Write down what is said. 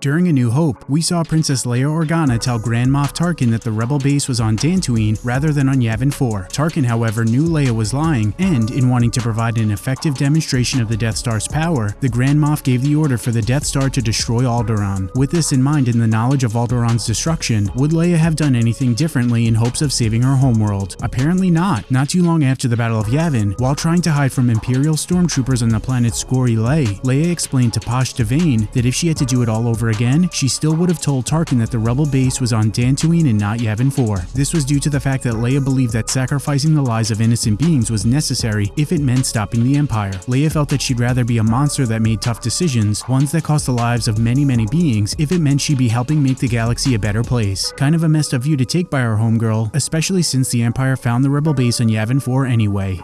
During A New Hope, we saw Princess Leia Organa tell Grand Moff Tarkin that the rebel base was on Dantooine rather than on Yavin 4. Tarkin, however, knew Leia was lying, and in wanting to provide an effective demonstration of the Death Star's power, the Grand Moff gave the order for the Death Star to destroy Alderaan. With this in mind and the knowledge of Alderaan's destruction, would Leia have done anything differently in hopes of saving her homeworld? Apparently not. Not too long after the Battle of Yavin, while trying to hide from Imperial stormtroopers on the planet Scori Lay, Leia explained to Posh Devane that if she had to do it all over again, she still would have told Tarkin that the rebel base was on Dantooine and not Yavin 4. This was due to the fact that Leia believed that sacrificing the lives of innocent beings was necessary if it meant stopping the Empire. Leia felt that she'd rather be a monster that made tough decisions, ones that cost the lives of many many beings, if it meant she'd be helping make the galaxy a better place. Kind of a messed up view to take by our homegirl, especially since the Empire found the rebel base on Yavin 4 anyway.